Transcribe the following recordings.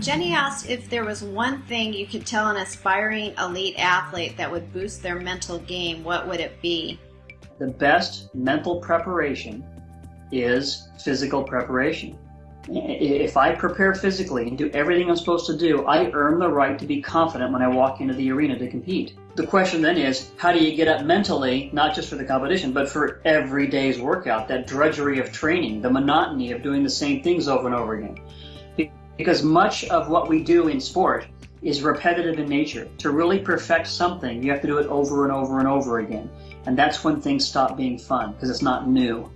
Jenny asked if there was one thing you could tell an aspiring elite athlete that would boost their mental game, what would it be? The best mental preparation is physical preparation. If I prepare physically and do everything I'm supposed to do, I earn the right to be confident when I walk into the arena to compete. The question then is, how do you get up mentally, not just for the competition, but for every day's workout, that drudgery of training, the monotony of doing the same things over and over again? Because much of what we do in sport is repetitive in nature. To really perfect something, you have to do it over and over and over again. And that's when things stop being fun, because it's not new.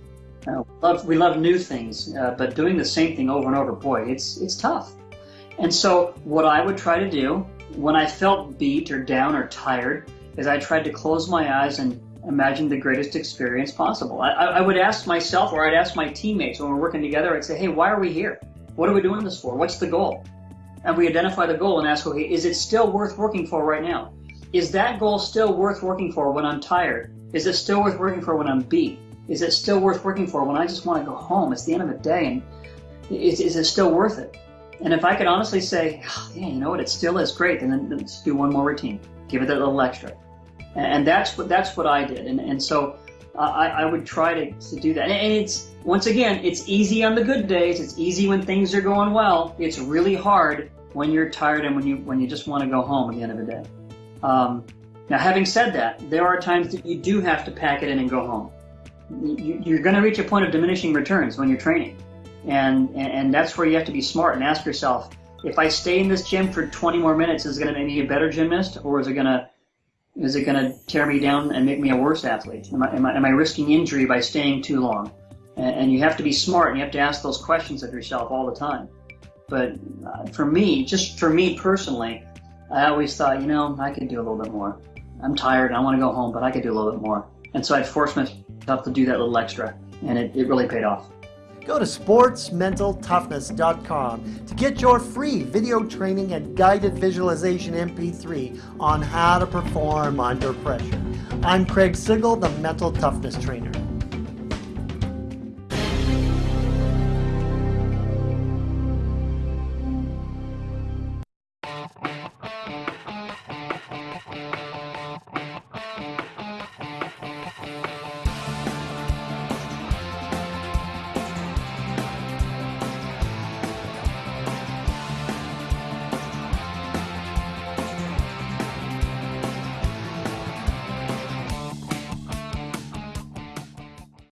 Uh, we, love, we love new things, uh, but doing the same thing over and over, boy, it's, it's tough. And so what I would try to do when I felt beat or down or tired is I tried to close my eyes and imagine the greatest experience possible. I, I would ask myself or I'd ask my teammates when we're working together, I'd say, hey, why are we here? What are we doing this for? What's the goal? And we identify the goal and ask, okay, is it still worth working for right now? Is that goal still worth working for when I'm tired? Is it still worth working for when I'm beat? Is it still worth working for when I just want to go home? It's the end of the day, and is, is it still worth it? And if I could honestly say, oh, yeah, you know what, it still is great, then, then let's do one more routine. Give it that little extra. And, and that's what that's what I did. And, and so I, I would try to, to do that. And, and it's, once again, it's easy on the good days. It's easy when things are going well. It's really hard when you're tired and when you, when you just want to go home at the end of the day. Um, now, having said that, there are times that you do have to pack it in and go home you're going to reach a point of diminishing returns when you're training. And, and that's where you have to be smart and ask yourself, if I stay in this gym for 20 more minutes, is it going to make me a better gymnast or is it going to is it going to tear me down and make me a worse athlete? Am I, am I, am I risking injury by staying too long? And, and, you have to be smart and you have to ask those questions of yourself all the time. But uh, for me, just for me personally, I always thought, you know, I could do a little bit more. I'm tired, and I want to go home, but I could do a little bit more. And so I'd force myself to do that little extra, and it, it really paid off. Go to sportsmentaltoughness.com to get your free video training and guided visualization MP3 on how to perform under pressure. I'm Craig Sigl, the Mental Toughness Trainer.